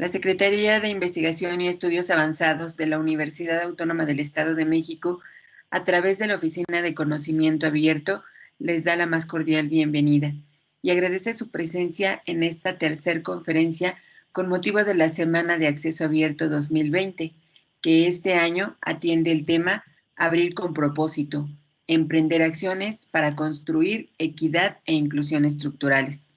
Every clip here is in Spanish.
la Secretaría de Investigación y Estudios Avanzados de la Universidad Autónoma del Estado de México, a través de la Oficina de Conocimiento Abierto, les da la más cordial bienvenida y agradece su presencia en esta tercer conferencia con motivo de la Semana de Acceso Abierto 2020, que este año atiende el tema Abrir con propósito, emprender acciones para construir equidad e inclusión estructurales,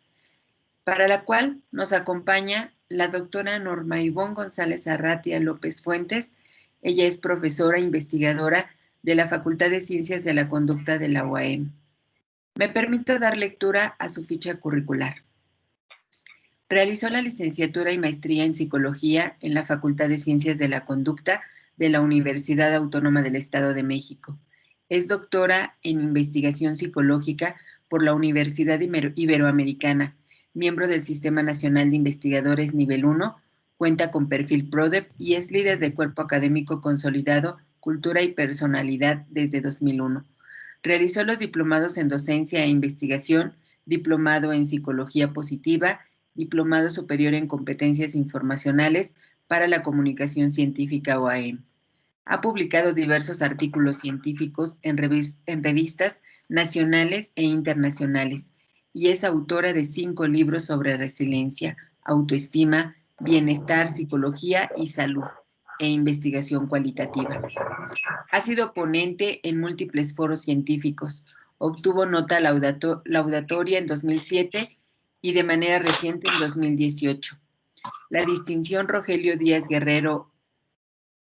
para la cual nos acompaña la doctora Norma Ivonne González Arratia López Fuentes. Ella es profesora investigadora de la Facultad de Ciencias de la Conducta de la UAM. Me permito dar lectura a su ficha curricular. Realizó la licenciatura y maestría en psicología en la Facultad de Ciencias de la Conducta de la Universidad Autónoma del Estado de México. Es doctora en investigación psicológica por la Universidad Iberoamericana miembro del Sistema Nacional de Investigadores Nivel 1, cuenta con perfil PRODEP y es líder de cuerpo académico consolidado Cultura y Personalidad desde 2001. Realizó los diplomados en docencia e investigación, diplomado en psicología positiva, diplomado superior en competencias informacionales para la comunicación científica OAM. Ha publicado diversos artículos científicos en, revistas nacionales e internacionales y es autora de cinco libros sobre resiliencia, autoestima, bienestar, psicología y salud e investigación cualitativa. Ha sido ponente en múltiples foros científicos. Obtuvo nota laudatoria en 2007 y de manera reciente en 2018. La distinción Rogelio Díaz Guerrero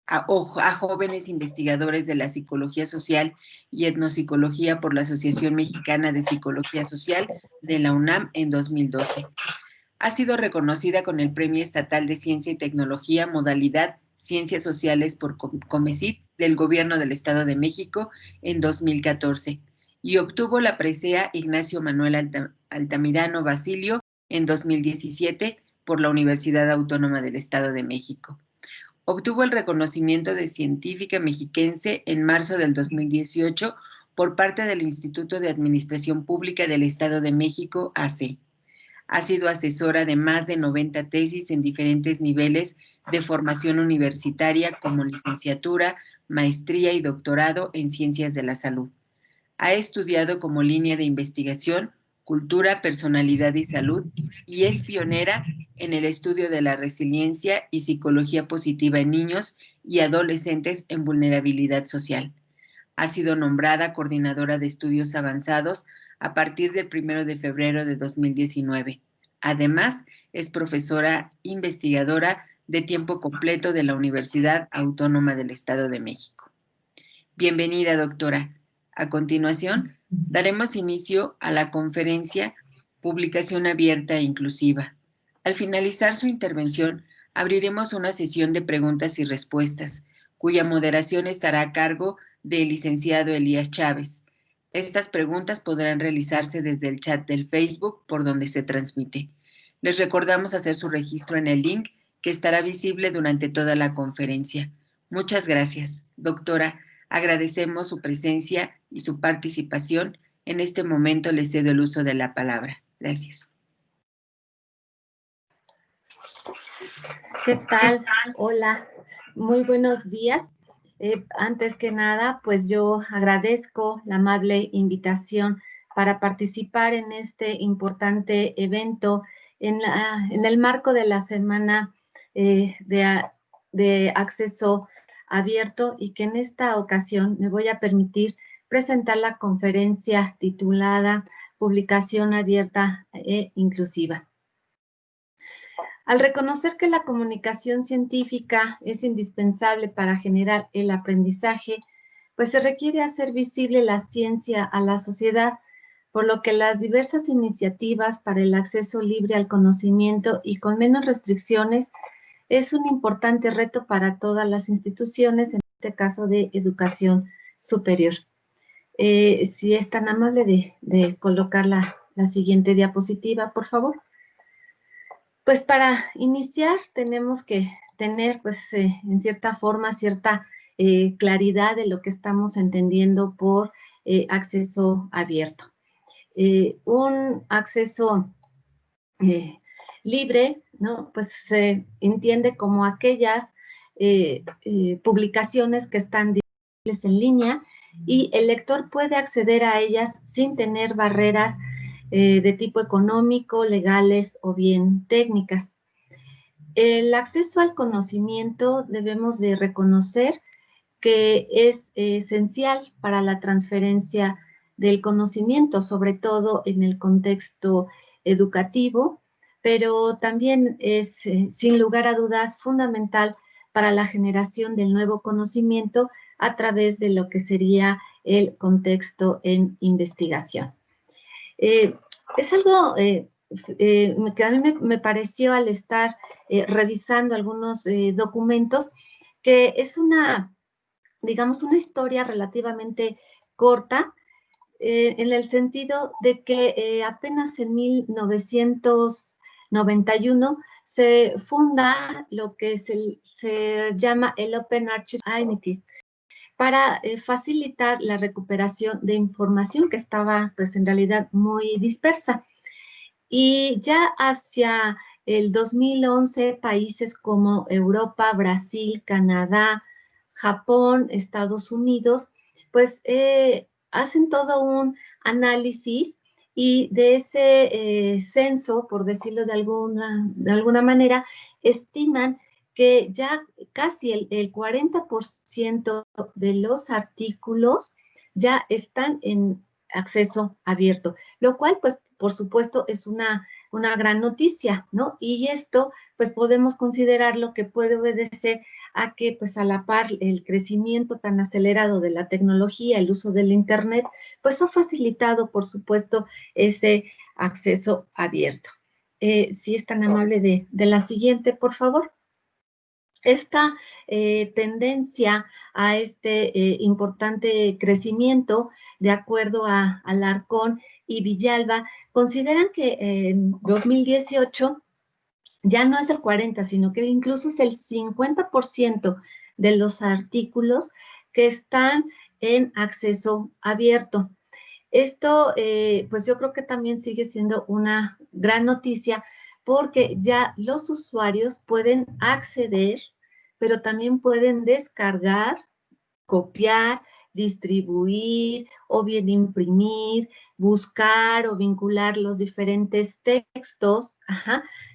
a, jóvenes investigadores de la psicología social y etnopsicología por la Asociación Mexicana de Psicología Social de la UNAM en 2012. Ha sido reconocida con el Premio Estatal de Ciencia y Tecnología modalidad Ciencias Sociales por Comecit del Gobierno del Estado de México en 2014 y obtuvo la presea Ignacio Manuel Altamirano Basilio en 2017 por la Universidad Autónoma del Estado de México. Obtuvo el reconocimiento de científica mexiquense en marzo del 2018 por parte del Instituto de Administración Pública del Estado de México, AC. Ha sido asesora de más de 90 tesis en diferentes niveles de formación universitaria como licenciatura, maestría y doctorado en ciencias de la salud. Ha estudiado como línea de investigación cultura, personalidad y salud y es pionera en el estudio de la resiliencia y psicología positiva en niños y adolescentes en vulnerabilidad social. Ha sido nombrada coordinadora de estudios avanzados a partir del 1 de febrero de 2019. Además, es profesora investigadora de tiempo completo de la Universidad Autónoma del Estado de México. Bienvenida, doctora. A continuación, daremos inicio a la conferencia Publicación Abierta e Inclusiva. Al finalizar su intervención, abriremos una sesión de preguntas y respuestas, cuya moderación estará a cargo del licenciado Elías Chávez. Estas preguntas podrán realizarse desde el chat del Facebook por donde se transmite. Les recordamos hacer su registro en el link que estará visible durante toda la conferencia. Muchas gracias. Doctora, Agradecemos su presencia y su participación. En este momento le cedo el uso de la palabra. Gracias. ¿Qué tal? Hola, muy buenos días. Eh, antes que nada, pues yo agradezco la amable invitación para participar en este importante evento en, el marco de la Semana eh, de, de Acceso abierto y que en esta ocasión me voy a permitir presentar la conferencia titulada Publicación abierta e inclusiva. Al reconocer que la comunicación científica es indispensable para generar el aprendizaje, pues se requiere hacer visible la ciencia a la sociedad, por lo que las diversas iniciativas para el acceso libre al conocimiento y con menos restricciones es un importante reto para todas las instituciones, en este caso de educación superior. Eh, si es tan amable de, colocar la, siguiente diapositiva, por favor. Pues para iniciar tenemos que tener, pues, eh, en cierta forma, cierta eh, claridad de lo que estamos entendiendo por acceso abierto. un acceso libre ¿no? Pues se entiende como aquellas eh, eh, publicaciones que están disponibles en línea y el lector puede acceder a ellas sin tener barreras eh, de tipo económico, legales o bien técnicas. El acceso al conocimiento debemos de reconocer que es esencial para la transferencia del conocimiento, sobre todo en el contexto educativo, pero también es, eh, sin lugar a dudas, fundamental para la generación del nuevo conocimiento a través de lo que sería el contexto en investigación. Eh, es algo eh, que a mí me, pareció al estar revisando algunos documentos, que es una, digamos, una historia relativamente corta, en el sentido de que apenas en 1900 91 se funda lo que se, llama el Open Archive Initiative para eh, facilitar la recuperación de información que estaba pues en realidad muy dispersa. Y ya hacia el 2011 países como Europa, Brasil, Canadá, Japón, Estados Unidos, pues eh, hacen todo un análisis y de ese eh, censo, por decirlo de alguna, de alguna manera, estiman que ya casi el, el 40% de los artículos ya están en acceso abierto, lo cual, pues, por supuesto, es una, una gran noticia, ¿no? Y esto, pues, podemos considerarlo que puede obedecer a que pues a la par el crecimiento tan acelerado de la tecnología, el uso del Internet, pues ha facilitado, por supuesto, ese acceso abierto. Eh, si es tan amable de, la siguiente, por favor. Esta eh, tendencia a este eh, importante crecimiento, de acuerdo a Alarcón y Villalba, consideran que en 2018 ya no es el 40, sino que incluso es el 50% de los artículos que están en acceso abierto. Esto, eh, pues yo creo que también sigue siendo una gran noticia porque ya los usuarios pueden acceder, pero también pueden descargar, copiar, distribuir o bien imprimir, buscar o vincular los diferentes textos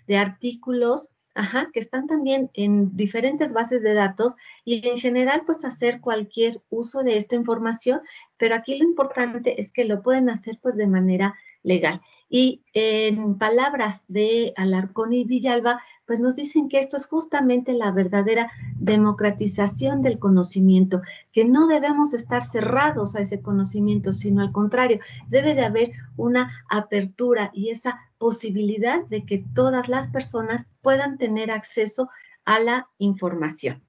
de artículos ajá, que están también en diferentes bases de datos y en general pues hacer cualquier uso de esta información, pero aquí lo importante es que lo pueden hacer pues de manera legal. Y en palabras de Alarcón y Villalba, pues nos dicen que esto es justamente la verdadera democratización del conocimiento, que no debemos estar cerrados a ese conocimiento, sino al contrario, debe de haber una apertura y esa posibilidad de que todas las personas puedan tener acceso a la información.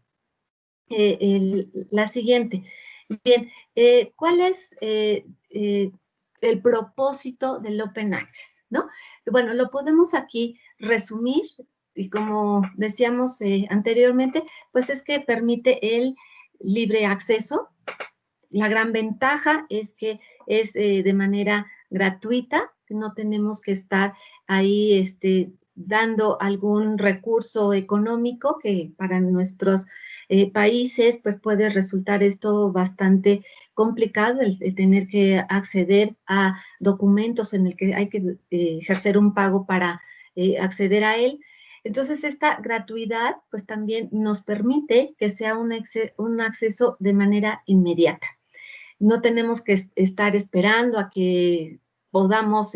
Eh, la siguiente. Bien, eh, ¿cuál es eh, el propósito del Open Access, ¿no? Bueno, lo podemos aquí resumir y como decíamos eh, anteriormente, pues es que permite el libre acceso. La gran ventaja es que es eh, de manera gratuita, no tenemos que estar ahí este, dando algún recurso económico que para nuestros eh, países, pues puede resultar esto bastante complicado, el, tener que acceder a documentos en el que hay que eh, ejercer un pago para eh, acceder a él. Entonces, esta gratuidad, pues también nos permite que sea un, un acceso de manera inmediata. No tenemos que estar esperando a que podamos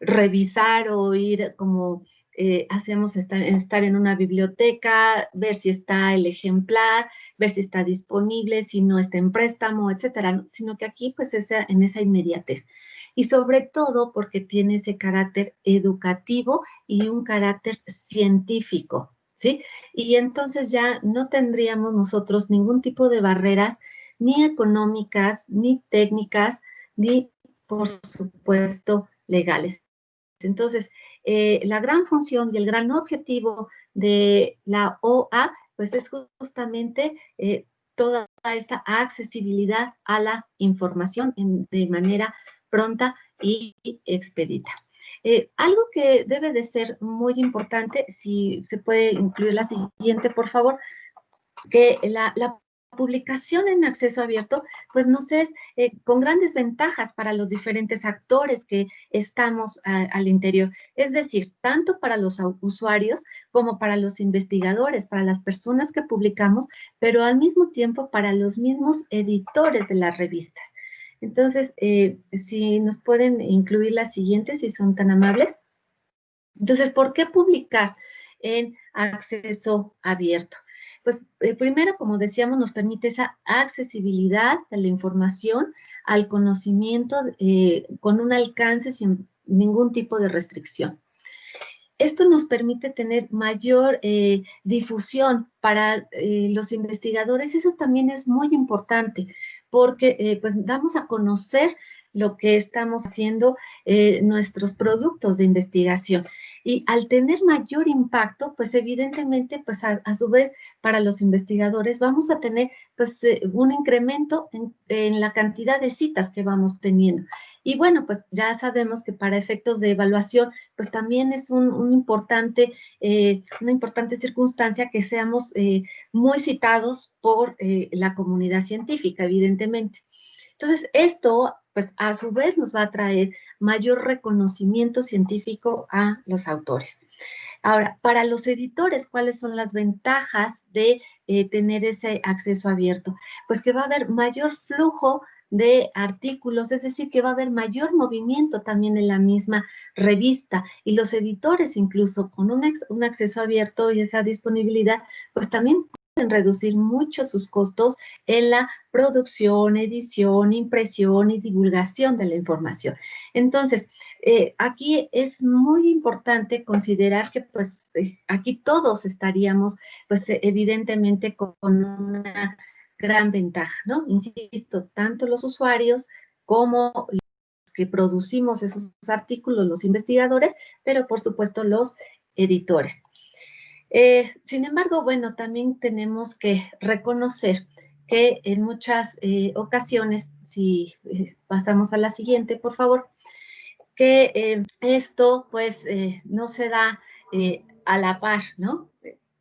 revisar o ir como eh, hacemos estar, estar en una biblioteca, ver si está el ejemplar, ver si está disponible, si no está en préstamo, etcétera, sino que aquí pues es en esa inmediatez. Y sobre todo porque tiene ese carácter educativo y un carácter científico, ¿sí? Y entonces ya no tendríamos nosotros ningún tipo de barreras ni económicas, ni técnicas, ni, por supuesto, legales. Entonces, eh, la gran función y el gran objetivo de la OA, pues es justamente eh, toda esta accesibilidad a la información de manera pronta y expedita. Eh, algo que debe de ser muy importante, si se puede incluir la siguiente, por favor, que la, la publicación en acceso abierto, pues nos es eh, con grandes ventajas para los diferentes actores que estamos al interior. Es decir, tanto para los usuarios como para los investigadores, para las personas que publicamos, pero al mismo tiempo para los mismos editores de las revistas. Entonces, eh, si nos pueden incluir las siguientes, si son tan amables. Entonces, ¿por qué publicar en acceso abierto? Pues eh, primero, como decíamos, nos permite esa accesibilidad de la información al conocimiento eh, con un alcance sin ningún tipo de restricción. Esto nos permite tener mayor eh, difusión para los investigadores. Eso también es muy importante porque pues damos a conocer lo que estamos haciendo, nuestros productos de investigación. Y al tener mayor impacto, pues evidentemente, pues a, su vez, para los investigadores vamos a tener pues eh, un incremento en, la cantidad de citas que vamos teniendo. Y bueno, pues ya sabemos que para efectos de evaluación, pues también es un, importante, eh, una importante circunstancia que seamos eh, muy citados por la comunidad científica, evidentemente. Entonces, esto, pues a su vez nos va a traer mayor reconocimiento científico a los autores. Ahora, para los editores, ¿cuáles son las ventajas de eh, tener ese acceso abierto? Pues que va a haber mayor flujo de artículos, es decir, que va a haber mayor movimiento también en la misma revista y los editores incluso con un, un acceso abierto y esa disponibilidad, pues también reducir mucho sus costos en la producción, edición, impresión y divulgación de la información. Entonces, eh, aquí es muy importante considerar que pues eh, aquí todos estaríamos pues evidentemente con una gran ventaja, ¿no? Insisto, tanto los usuarios como los que producimos esos artículos, los investigadores, pero por supuesto los editores. Eh, sin embargo, bueno, también tenemos que reconocer que en muchas eh, ocasiones, si eh, pasamos a la siguiente, por favor, que esto pues no se da a la par, ¿no?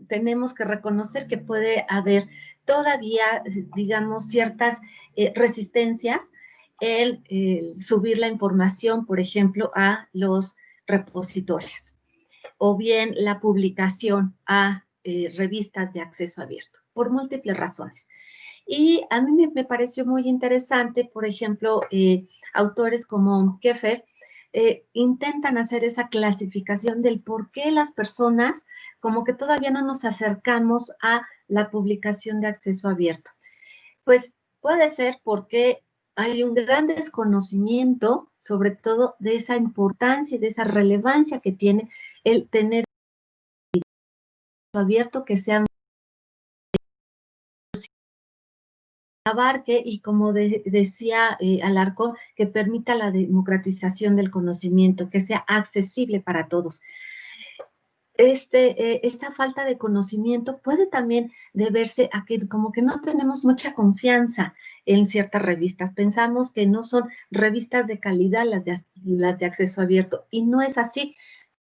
Tenemos que reconocer que puede haber todavía, digamos, ciertas resistencias en subir la información, por ejemplo, a los repositorios o bien la publicación a eh, revistas de acceso abierto, por múltiples razones. Y a mí me, pareció muy interesante, por ejemplo, eh, autores como Keffer eh, intentan hacer esa clasificación del por qué las personas como que todavía no nos acercamos a la publicación de acceso abierto. Pues puede ser porque hay un gran desconocimiento sobre todo de esa importancia y de esa relevancia que tiene el tener abierto que sea abarque y como decía eh, Alarcón, que permita la democratización del conocimiento, que sea accesible para todos este, eh, esta falta de conocimiento puede también deberse a que como que no tenemos mucha confianza en ciertas revistas. Pensamos que no son revistas de calidad las de, las de acceso abierto y no es así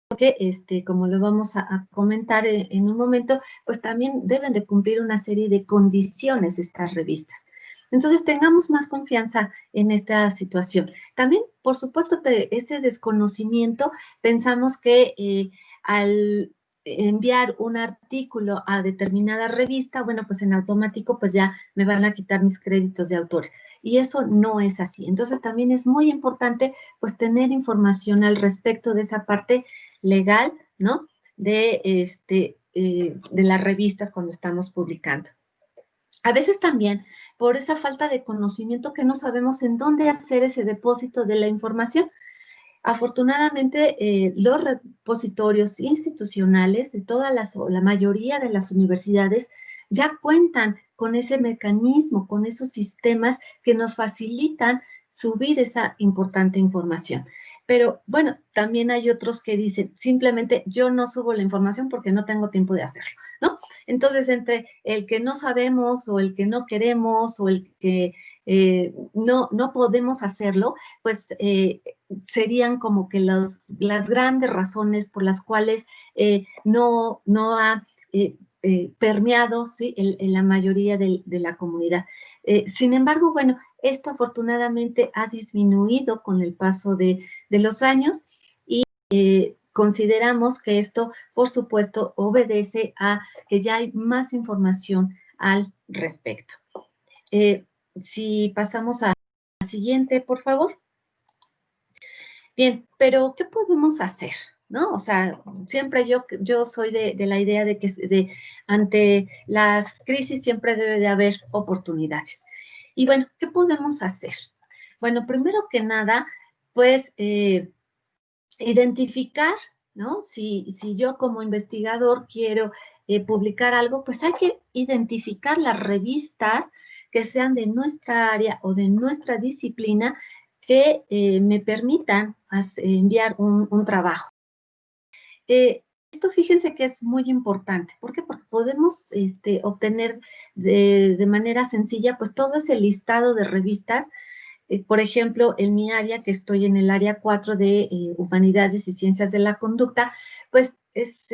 porque, este, como lo vamos a, comentar en, en, un momento, pues también deben de cumplir una serie de condiciones estas revistas. Entonces, tengamos más confianza en esta situación. También, por supuesto, de ese desconocimiento, pensamos que eh, al enviar un artículo a determinada revista, bueno, pues en automático pues ya me van a quitar mis créditos de autor. Y eso no es así. Entonces también es muy importante pues tener información al respecto de esa parte legal, ¿no? De, este, eh, de las revistas cuando estamos publicando. A veces también por esa falta de conocimiento que no sabemos en dónde hacer ese depósito de la información. Afortunadamente, eh, los repositorios institucionales de todas las, o la mayoría de las universidades ya cuentan con ese mecanismo, con esos sistemas que nos facilitan subir esa importante información. Pero bueno, también hay otros que dicen, simplemente yo no subo la información porque no tengo tiempo de hacerlo, ¿no? Entonces, entre el que no sabemos o el que no queremos o el que eh, no, no podemos hacerlo, pues eh, serían como que las grandes razones por las cuales no, no ha permeado ¿sí? en, la mayoría de, la comunidad. sin embargo, bueno, esto afortunadamente ha disminuido con el paso de, de los años y consideramos que esto, por supuesto, obedece a que ya hay más información al respecto. Eh, si pasamos a la siguiente, por favor. Bien, pero ¿qué podemos hacer? ¿No? O sea, siempre yo, yo soy de, la idea de que de, ante las crisis siempre debe de haber oportunidades. Y bueno, ¿qué podemos hacer? Bueno, primero que nada, pues eh, identificar, ¿no? Si, si yo como investigador quiero eh, publicar algo, pues hay que identificar las revistas que sean de nuestra área o de nuestra disciplina que eh, me permitan enviar un, trabajo. Eh, esto fíjense que es muy importante. ¿Por qué? Porque podemos este, obtener de, manera sencilla pues todo ese listado de revistas eh, por ejemplo, en mi área, que estoy en el área 4 de Humanidades y Ciencias de la Conducta, pues es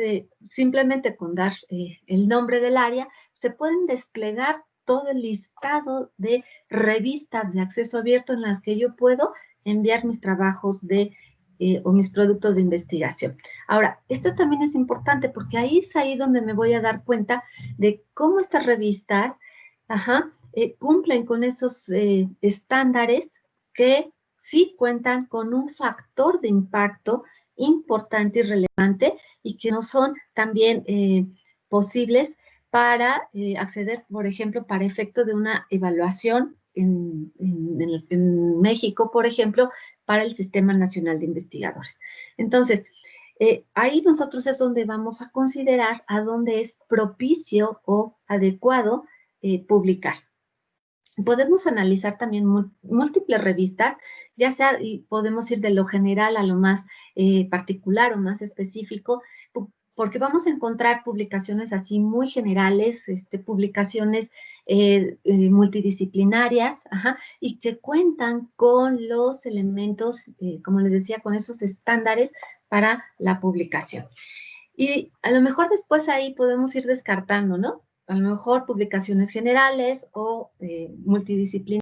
simplemente con dar el nombre del área, se pueden desplegar todo el listado de revistas de acceso abierto en las que yo puedo enviar mis trabajos de o mis productos de investigación. Ahora, esto también es importante porque ahí es ahí donde me voy a dar cuenta de cómo estas revistas, ajá, eh, cumplen con esos eh, estándares que sí cuentan con un factor de impacto importante y relevante y que no son también eh, posibles para acceder, por ejemplo, para efecto de una evaluación en, México, por ejemplo, para el Sistema Nacional de Investigadores. Entonces, ahí nosotros es donde vamos a considerar a dónde es propicio o adecuado publicar podemos analizar también múltiples revistas, ya sea, y podemos ir de lo general a lo más eh, particular o más específico, porque vamos a encontrar publicaciones así muy generales, este, publicaciones eh, eh, multidisciplinarias, y que cuentan con los elementos, como les decía, con esos estándares para la publicación. Y a lo mejor después ahí podemos ir descartando, ¿no? a lo mejor publicaciones generales o eh, multidisciplinarias.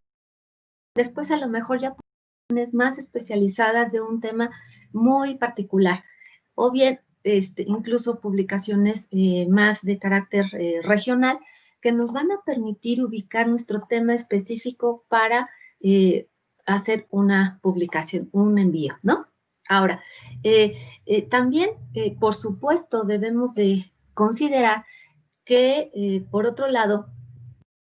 Después a lo mejor ya publicaciones más especializadas de un tema muy particular. O bien este, incluso publicaciones eh, más de carácter eh, regional que nos van a permitir ubicar nuestro tema específico para hacer una publicación, un envío, ¿no? Ahora, también, por supuesto, debemos de considerar que, eh, por otro lado,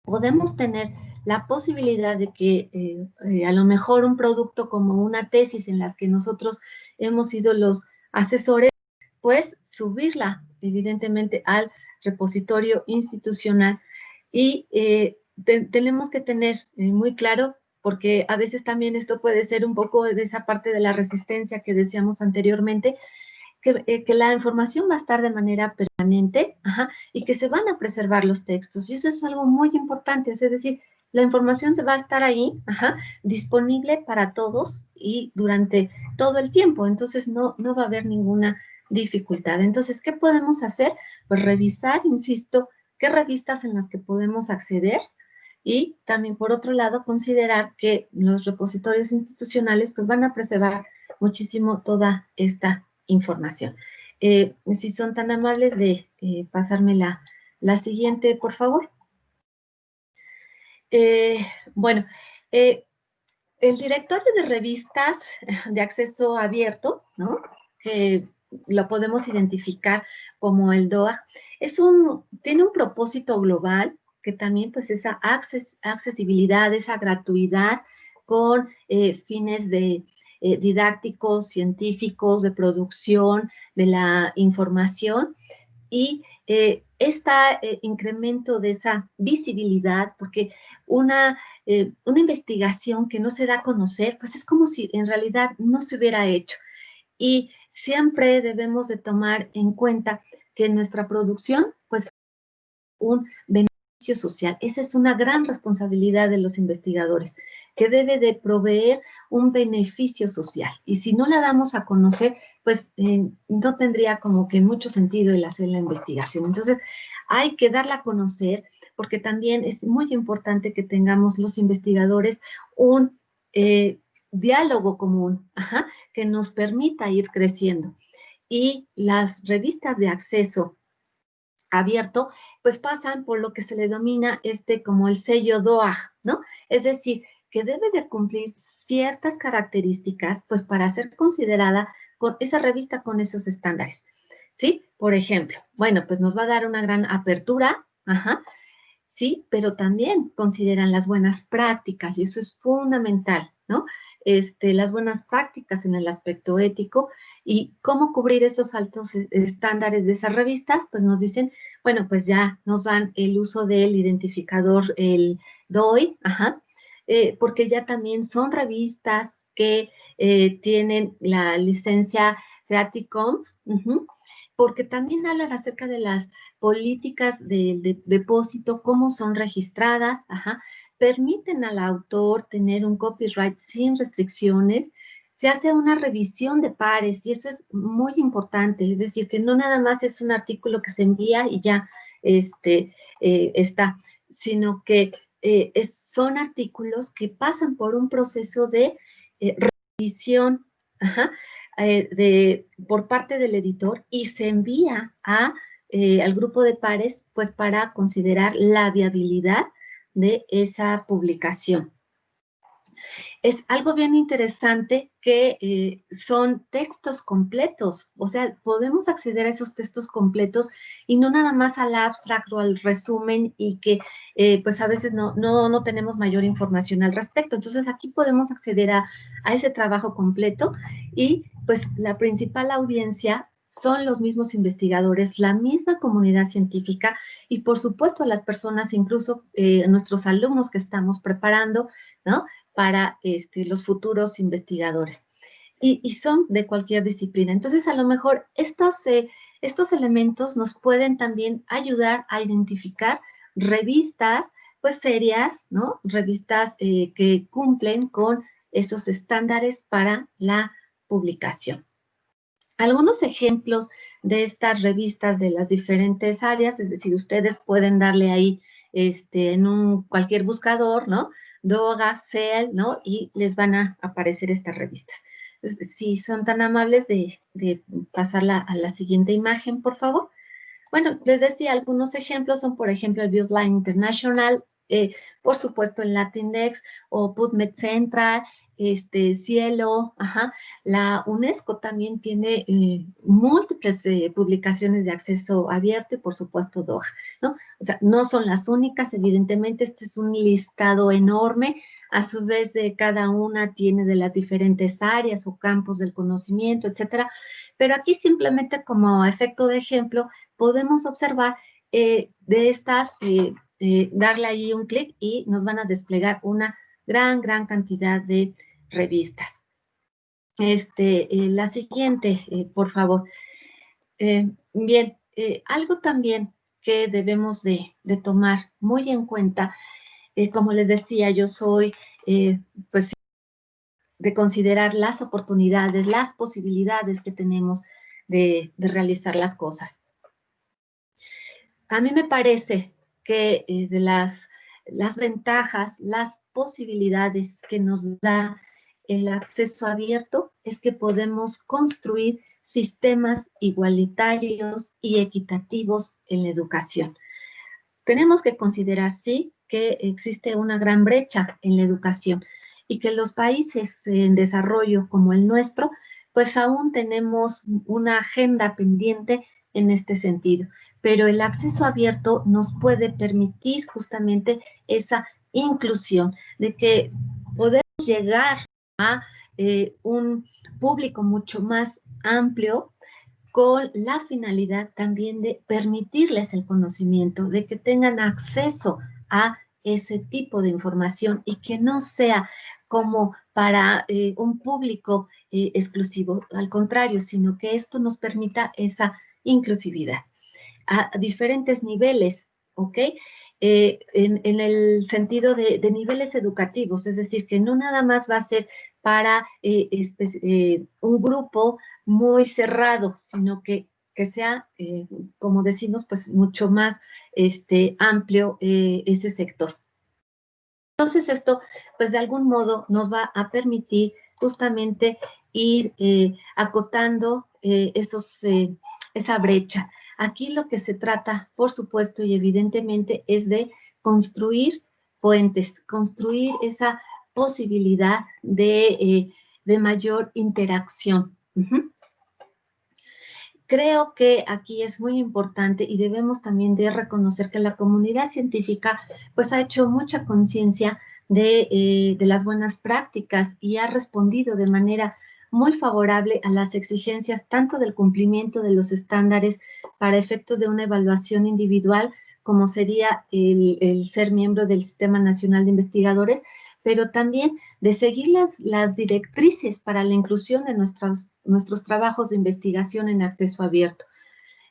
podemos tener la posibilidad de que eh, eh, a lo mejor un producto como una tesis en las que nosotros hemos sido los asesores, pues subirla evidentemente al repositorio institucional y tenemos que tener muy claro, porque a veces también esto puede ser un poco de esa parte de la resistencia que decíamos anteriormente, eh, que, la información va a estar de manera permanente y que se van a preservar los textos. Y eso es algo muy importante, es decir, la información va a estar ahí, disponible para todos y durante todo el tiempo. Entonces, no, no va a haber ninguna dificultad. Entonces, ¿qué podemos hacer? Pues revisar, insisto, qué revistas en las que podemos acceder y también, por otro lado, considerar que los repositorios institucionales pues van a preservar muchísimo toda esta información. Eh, si son tan amables de eh, pasarme la, siguiente, por favor. Eh, bueno, el directorio de revistas de acceso abierto, ¿no? Lo podemos identificar como el DOA, es un, tiene un propósito global que también pues esa accesibilidad, esa gratuidad con fines de eh, didácticos, científicos, de producción, de la información y eh, este incremento de esa visibilidad, porque una, una investigación que no se da a conocer, pues es como si en realidad no se hubiera hecho. Y siempre debemos de tomar en cuenta que nuestra producción, pues, un beneficio social. Esa es una gran responsabilidad de los investigadores. que debe de proveer un beneficio social. Y si no la damos a conocer, pues eh, no tendría como que mucho sentido el hacer la investigación. Entonces, hay que darla a conocer porque también es muy importante que tengamos los investigadores un eh, diálogo común que nos permita ir creciendo. Y las revistas de acceso abierto, pues pasan por lo que se le denomina este como el sello DOAG, ¿no? Es decir, que debe de cumplir ciertas características, pues para ser considerada con esa revista con esos estándares, ¿sí? Por ejemplo, bueno, pues nos va a dar una gran apertura, ajá, sí, pero también consideran las buenas prácticas y eso es fundamental, Este, las buenas prácticas en el aspecto ético y cómo cubrir esos altos e, estándares de esas revistas, pues nos dicen, bueno, pues ya nos dan el uso del identificador, el DOI, ajá, eh, porque ya también son revistas que eh, tienen la licencia Creative Commons, porque también hablan acerca de las políticas de, depósito, cómo son registradas, ajá, permiten al autor tener un copyright sin restricciones, se hace una revisión de pares y eso es muy importante, es decir, que no nada más es un artículo que se envía y ya este, eh, está, sino que eh, son artículos que pasan por un proceso de eh, revisión de, por parte del editor y se envía a, al grupo de pares pues para considerar la viabilidad de esa publicación. Es algo bien interesante que eh, son textos completos, o sea, podemos acceder a esos textos completos y no nada más al abstract o al resumen y que eh, pues a veces no, no, no, tenemos mayor información al respecto. Entonces aquí podemos acceder a, a ese trabajo completo y pues la principal audiencia son los mismos investigadores, la misma comunidad científica y por supuesto las personas, incluso eh, nuestros alumnos que estamos preparando, ¿no? Para este, los futuros investigadores. Y, son de cualquier disciplina. Entonces, a lo mejor estos, eh, estos elementos nos pueden también ayudar a identificar revistas, pues serias, ¿no? Revistas eh, que cumplen con esos estándares para la publicación. Algunos ejemplos de estas revistas de las diferentes áreas, es decir, ustedes pueden darle ahí este, en un, cualquier buscador, ¿no? Doga, CEL, ¿no? Y les van a aparecer estas revistas. si son tan amables de, de pasarla a la siguiente imagen, por favor. Bueno, les decía, algunos ejemplos son, por ejemplo, el BioBline International, eh, por supuesto el Latindex o PubMed Central, este, Cielo, ajá. La UNESCO también tiene eh, múltiples eh, publicaciones de acceso abierto y por supuesto DOA, ¿no? O sea, no son las únicas, evidentemente este es un listado enorme, a su vez de cada una tiene de las diferentes áreas o campos del conocimiento, etcétera, pero aquí simplemente como efecto de ejemplo podemos observar eh, de estas, darle ahí un clic y nos van a desplegar una gran, gran cantidad de revistas. Este, eh, la siguiente, eh, por favor. Eh, bien, algo también que debemos de, tomar muy en cuenta, como les decía, yo soy, pues, de considerar las oportunidades, las posibilidades que tenemos de, de realizar las cosas. A mí me parece que de las, las ventajas, las posibilidades que nos da el acceso abierto es que podemos construir sistemas igualitarios y equitativos en la educación. Tenemos que considerar, sí, que existe una gran brecha en la educación y que los países en desarrollo como el nuestro, pues aún tenemos una agenda pendiente en este sentido. Pero el acceso abierto nos puede permitir justamente esa inclusión, de que podemos llegar a eh, un público mucho más amplio con la finalidad también de permitirles el conocimiento, de que tengan acceso a ese tipo de información y que no sea como para eh, un público eh, exclusivo, al contrario, sino que esto nos permita esa inclusividad a diferentes niveles, ¿ok? eh, en, el sentido de, niveles educativos, es decir, que no nada más va a ser para un grupo muy cerrado, sino que, que sea, como decimos, pues mucho más este, amplio ese sector. Entonces esto, pues de algún modo nos va a permitir justamente ir acotando esos, esa brecha. Aquí lo que se trata, por supuesto y evidentemente, es de construir puentes, construir esa posibilidad de, eh, mayor interacción. Creo que aquí es muy importante y debemos también de reconocer que la comunidad científica pues ha hecho mucha conciencia de, eh, de las buenas prácticas y ha respondido de manera muy favorable a las exigencias tanto del cumplimiento de los estándares para efectos de una evaluación individual, como sería el, ser miembro del Sistema Nacional de Investigadores, pero también de seguir las, directrices para la inclusión de nuestros, nuestros trabajos de investigación en acceso abierto.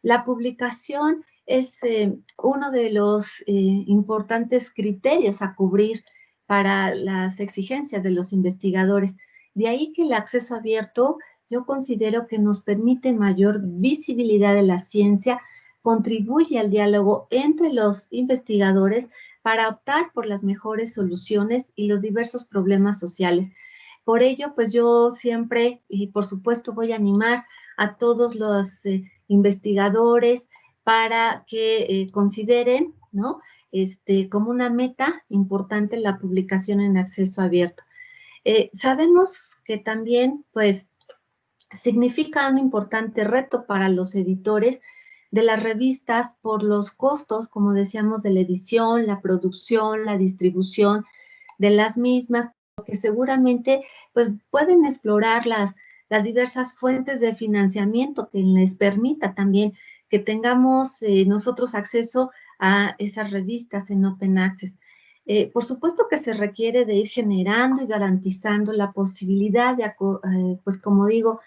La publicación es eh, uno de los eh, importantes criterios a cubrir para las exigencias de los investigadores. De ahí que el acceso abierto yo considero que nos permite mayor visibilidad de la ciencia, contribuye al diálogo entre los investigadores para optar por las mejores soluciones y los diversos problemas sociales. Por ello, pues yo siempre, y por supuesto voy a animar a todos los eh, investigadores para que eh, consideren, ¿no? Este, como una meta importante la publicación en acceso abierto. Eh, sabemos que también, pues, significa un importante reto para los editores de las revistas por los costos, como decíamos, de la edición, la producción, la distribución de las mismas, que seguramente pues, pueden explorar las, las diversas fuentes de financiamiento que les permita también que tengamos eh, nosotros acceso a esas revistas en Open Access. Eh, por supuesto que se requiere de ir generando y garantizando la posibilidad de, eh, pues como digo,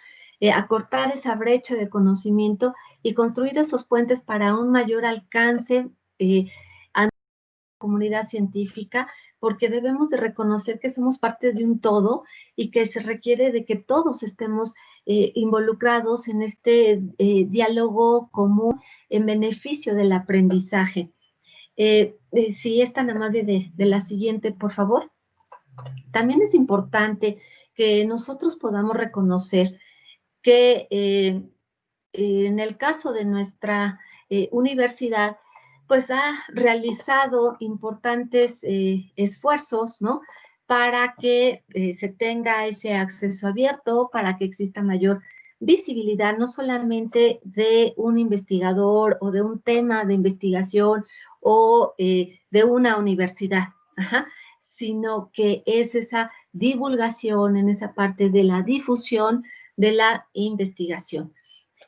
eh, acortar esa brecha de conocimiento y construir esos puentes para un mayor alcance a la comunidad científica, porque debemos de reconocer que somos parte de un todo y que se requiere de que todos estemos involucrados en este diálogo común en beneficio del aprendizaje. Eh, eh, si es tan amable de, la siguiente, por favor. También es importante que nosotros podamos reconocer que eh, en el caso de nuestra universidad, pues ha realizado importantes esfuerzos, ¿no? Para que se tenga ese acceso abierto, para que exista mayor visibilidad, no solamente de un investigador o de un tema de investigación o eh, de una universidad, sino que es esa divulgación en esa parte de la difusión de la investigación.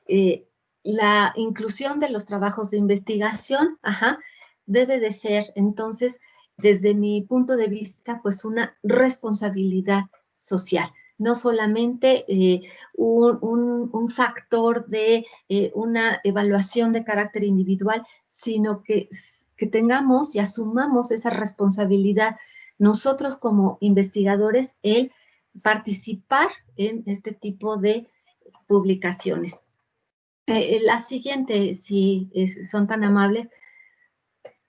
Eh, la inclusión de los trabajos de investigación, debe de ser entonces, desde mi punto de vista, pues una responsabilidad social no solamente eh, un, factor de una evaluación de carácter individual, sino que que tengamos y asumamos esa responsabilidad nosotros como investigadores el participar en este tipo de publicaciones. Eh, eh, la siguiente, si son tan amables,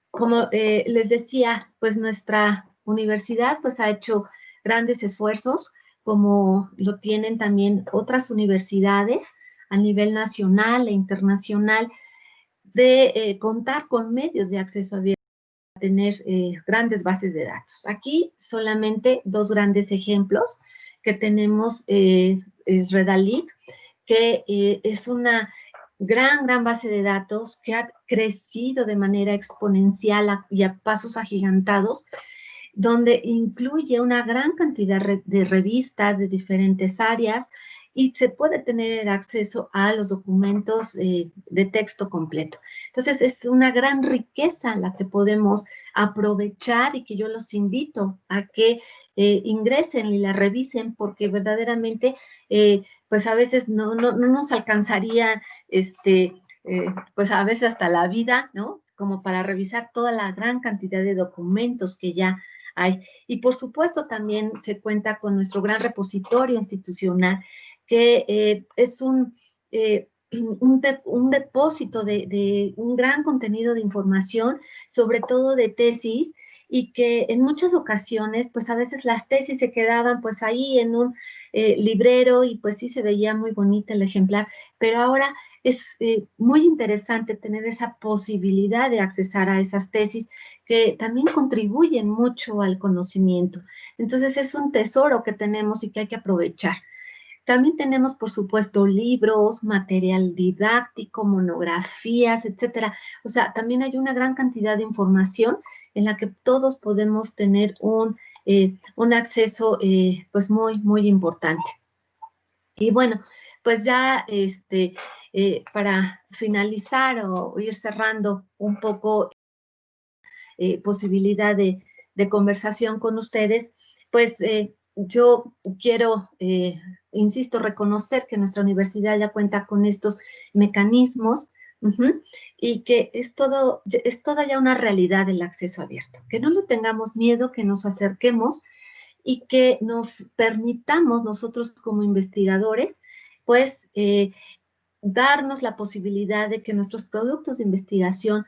como eh, les decía, pues nuestra universidad pues ha hecho grandes esfuerzos, como lo tienen también otras universidades a nivel nacional e internacional, de contar con medios de acceso abierto tener eh, grandes bases de datos. Aquí solamente dos grandes ejemplos que tenemos eh, Redalic, que eh, es una gran, gran base de datos que ha crecido de manera exponencial y a pasos agigantados, donde incluye una gran cantidad de revistas de diferentes áreas, y se puede tener acceso a los documentos eh, de texto completo. Entonces, es una gran riqueza la que podemos aprovechar y que yo los invito a que eh, ingresen y la revisen porque verdaderamente, eh, pues a veces no, no, no, nos alcanzaría, este, pues a veces hasta la vida, ¿no? como para revisar toda la gran cantidad de documentos que ya hay. Y por supuesto también se cuenta con nuestro gran repositorio institucional, que eh, es un, eh, un, depósito de, un gran contenido de información, sobre todo de tesis, y que en muchas ocasiones, pues a veces las tesis se quedaban pues ahí en un eh, librero y pues sí se veía muy bonita el ejemplar, pero ahora es muy interesante tener esa posibilidad de accesar a esas tesis que también contribuyen mucho al conocimiento. Entonces es un tesoro que tenemos y que hay que aprovechar. También tenemos, por supuesto, libros, material didáctico, monografías, etcétera. O sea, también hay una gran cantidad de información en la que todos podemos tener un, eh, un acceso, eh, pues, muy, muy importante. Y bueno, pues ya, este, eh, para finalizar o, ir cerrando un poco posibilidad de, conversación con ustedes, pues yo quiero, insisto, reconocer que nuestra universidad ya cuenta con estos mecanismos y que es, todo, es toda ya una realidad el acceso abierto. Que no le tengamos miedo, que nos acerquemos y que nos permitamos nosotros como investigadores, pues, eh, darnos la posibilidad de que nuestros productos de investigación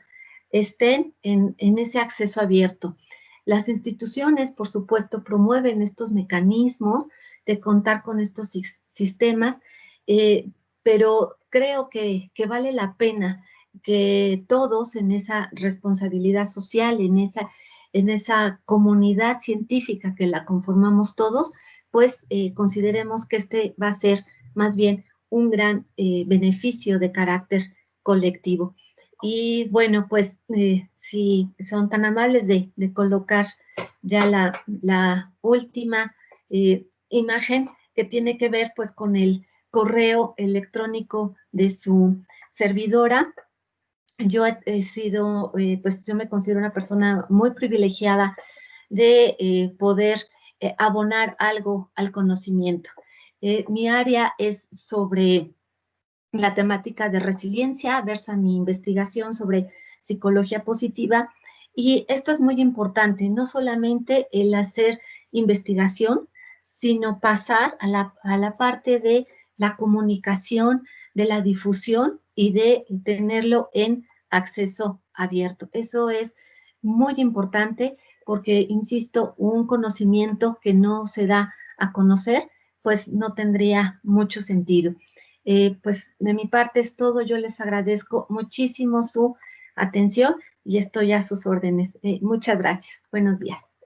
estén en, en ese acceso abierto. Las instituciones, por supuesto, promueven estos mecanismos de contar con estos sistemas, eh, pero creo que, vale la pena que todos en esa responsabilidad social, en esa, en esa comunidad científica que la conformamos todos, pues eh, consideremos que este va a ser más bien un gran eh, beneficio de carácter colectivo. Y bueno, pues si son tan amables de, colocar ya la, última eh, imagen que tiene que ver pues con el correo electrónico de su servidora. Yo he, sido, eh, pues yo me considero una persona muy privilegiada de poder abonar algo al conocimiento. mi área es sobre la temática de resiliencia, versa mi investigación sobre psicología positiva. Y esto es muy importante, no solamente el hacer investigación, sino pasar a la, a la parte de la comunicación, de la difusión y de tenerlo en acceso abierto. Eso es muy importante porque, insisto, un conocimiento que no se da a conocer, pues no tendría mucho sentido. Eh, pues de mi parte es todo. Yo les agradezco muchísimo su atención y estoy a sus órdenes. Eh, muchas gracias. Buenos días.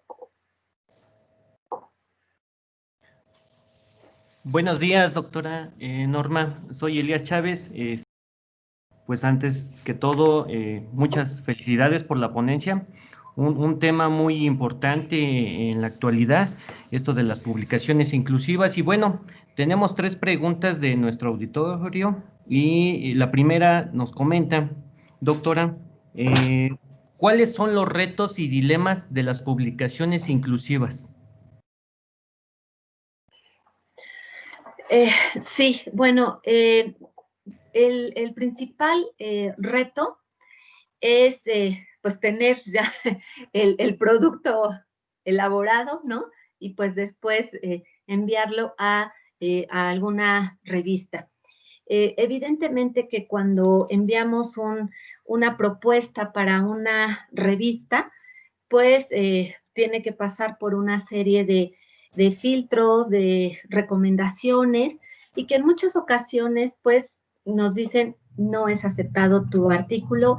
Buenos días, doctora eh, Norma. Soy Elías Chávez. pues antes que todo, muchas felicidades por la ponencia. un, tema muy importante en la actualidad, esto de las publicaciones inclusivas. Y bueno, tenemos tres preguntas de nuestro auditorio y la primera nos comenta, doctora, eh, ¿cuáles son los retos y dilemas de las publicaciones inclusivas? Eh, sí, bueno, eh, el, principal reto es pues tener ya el, producto elaborado, ¿no? Y pues después enviarlo a eh, alguna revista. Eh, evidentemente que cuando enviamos una propuesta para una revista, pues eh, tiene que pasar por una serie de, de, filtros, de recomendaciones y que en muchas ocasiones pues nos dicen no es aceptado tu artículo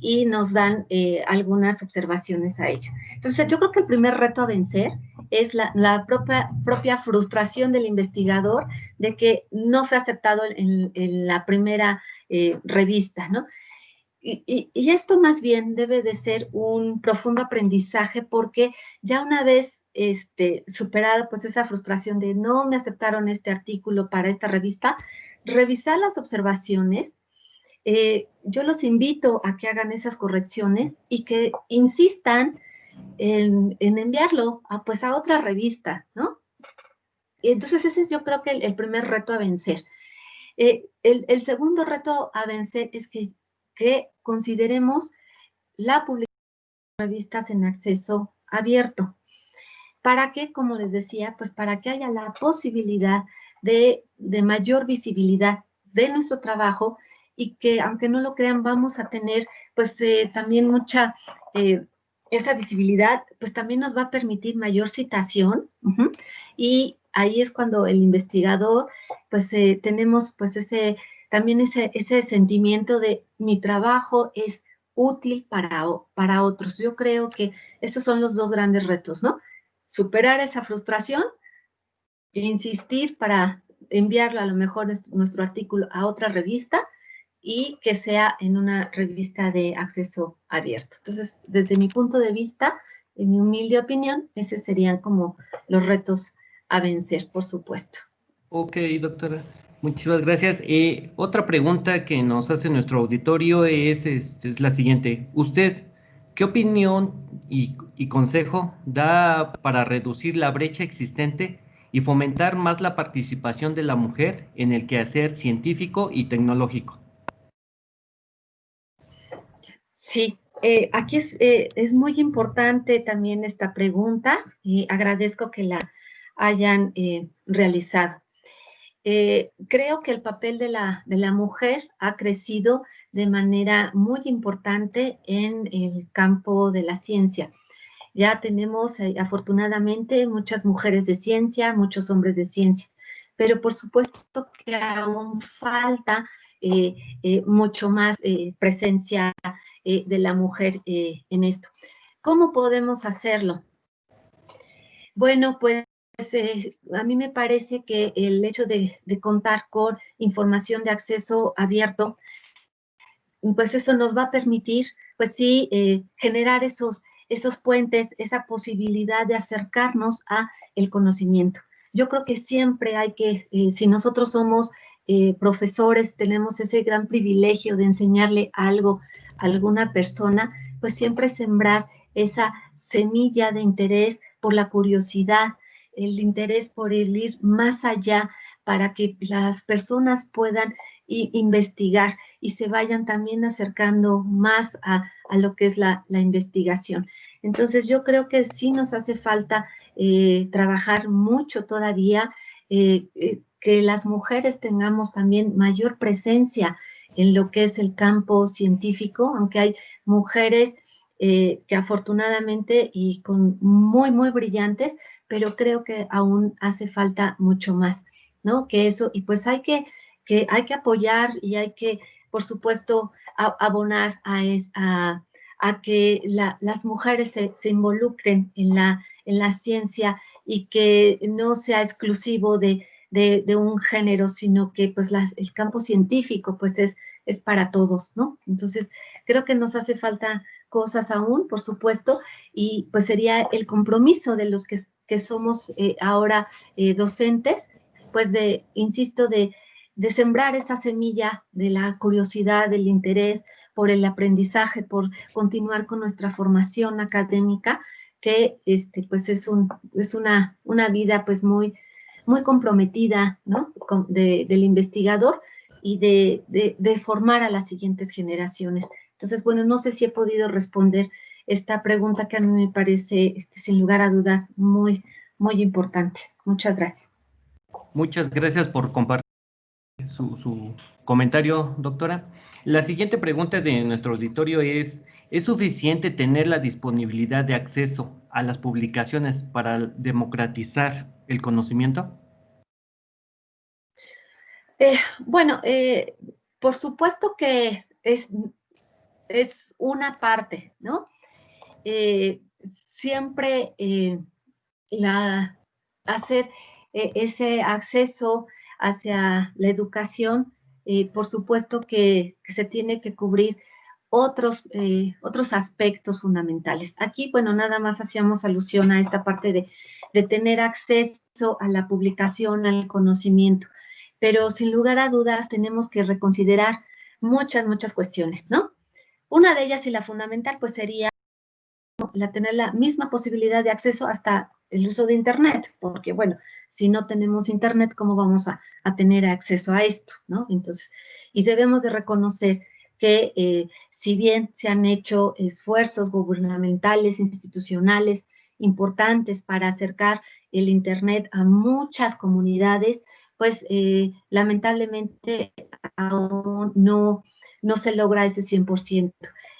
y nos dan algunas observaciones a ello. Entonces yo creo que el primer reto a vencer es la, propia, propia, frustración del investigador de que no fue aceptado en, la primera eh, revista, ¿no? Y, esto más bien debe de ser un profundo aprendizaje porque ya una vez este, superada pues esa frustración de no me aceptaron este artículo para esta revista, revisar las observaciones, eh, yo los invito a que hagan esas correcciones y que insistan en, enviarlo a, pues a otra revista, ¿no? Entonces ese es yo creo que el, primer reto a vencer. Eh, el, segundo reto a vencer es que, que consideremos la publicación de revistas en acceso abierto. ¿Para qué? Como les decía, pues para que haya la posibilidad de, mayor visibilidad de nuestro trabajo y que, aunque no lo crean, vamos a tener pues eh, también mucha, eh, esa visibilidad, pues también nos va a permitir mayor citación y ahí es cuando el investigador, pues eh, tenemos pues ese, también ese, ese sentimiento de mi trabajo es útil para, para otros. Yo creo que estos son los dos grandes retos, ¿no? Superar esa frustración e insistir para enviarlo a lo mejor nuestro artículo a otra revista y que sea en una revista de acceso abierto. Entonces, desde mi punto de vista, en mi humilde opinión, esos serían como los retos a vencer, por supuesto. Ok, doctora. Muchísimas gracias. Eh, otra pregunta que nos hace nuestro auditorio es, es, la siguiente. ¿Usted qué opinión y, consejo da para reducir la brecha existente y fomentar más la participación de la mujer en el quehacer científico y tecnológico? Sí, eh, aquí eh, es, muy importante también esta pregunta y agradezco que la hayan realizado. Eh, creo que el papel de la, de la mujer ha crecido de manera muy importante en el campo de la ciencia. Ya tenemos eh, afortunadamente muchas mujeres de ciencia, muchos hombres de ciencia, pero por supuesto que aún falta eh, mucho más presencia de la mujer en esto. ¿Cómo podemos hacerlo? Bueno, pues pues, eh, a mí me parece que el hecho de, contar con información de acceso abierto, pues eso nos va a permitir, pues sí, eh, generar esos, esos puentes, esa posibilidad de acercarnos a el conocimiento. Yo creo que siempre hay que, eh, si nosotros somos profesores, tenemos ese gran privilegio de enseñarle algo a alguna persona, pues siempre sembrar esa semilla de interés por la curiosidad, el interés por el ir más allá para que las personas puedan investigar y se vayan también acercando más a, lo que es la, investigación. Entonces yo creo que sí nos hace falta eh, trabajar mucho todavía, eh, eh, que las mujeres tengamos también mayor presencia en lo que es el campo científico, aunque hay mujeres que afortunadamente y con muy, muy brillantes, pero creo que aún hace falta mucho más, ¿no? Que eso, y pues hay que, que, hay que apoyar y hay que, por supuesto, abonar a, a, a que las mujeres se, se, involucren en la, en la ciencia y que no sea exclusivo de, de, de un género, sino que pues las, el campo científico pues es, es para todos, ¿no? Entonces, creo que nos hace falta cosas aún, por supuesto, y pues sería el compromiso de los que que somos eh, ahora eh, docentes, pues de, insisto, de, de sembrar esa semilla de la curiosidad, del interés por el aprendizaje, por continuar con nuestra formación académica, que este, pues es, un, es una, una vida pues muy, muy comprometida ¿no? del investigador y de, de, de, formar a las siguientes generaciones. Entonces, bueno, no sé si he podido responder esta pregunta que a mí me parece, este, sin lugar a dudas, muy, muy importante. Muchas gracias. Muchas gracias por compartir su, comentario, doctora. La siguiente pregunta de nuestro auditorio es, ¿es suficiente tener la disponibilidad de acceso a las publicaciones para democratizar el conocimiento? Eh, bueno, eh, por supuesto que es, es una parte, ¿no? Eh, siempre eh, la, hacer eh, ese acceso hacia la educación, por supuesto que, se tiene que cubrir otros, otros aspectos fundamentales. Aquí, bueno, nada más hacíamos alusión a esta parte de, de tener acceso a la publicación, al conocimiento, pero sin lugar a dudas tenemos que reconsiderar muchas, muchas cuestiones, ¿no? Una de ellas y la fundamental, pues sería la tener la misma posibilidad de acceso hasta el uso de Internet, porque bueno, si no tenemos Internet, ¿cómo vamos a, tener acceso a esto? ¿no? Entonces, y debemos de reconocer que eh, si bien se han hecho esfuerzos gubernamentales, institucionales importantes para acercar el Internet a muchas comunidades, pues eh, lamentablemente aún no, no se logra ese 100%.